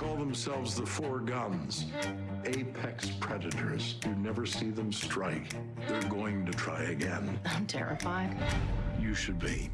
call themselves the Four Guns. Apex predators. You never see them strike. They're going to try again. I'm terrified. You should be.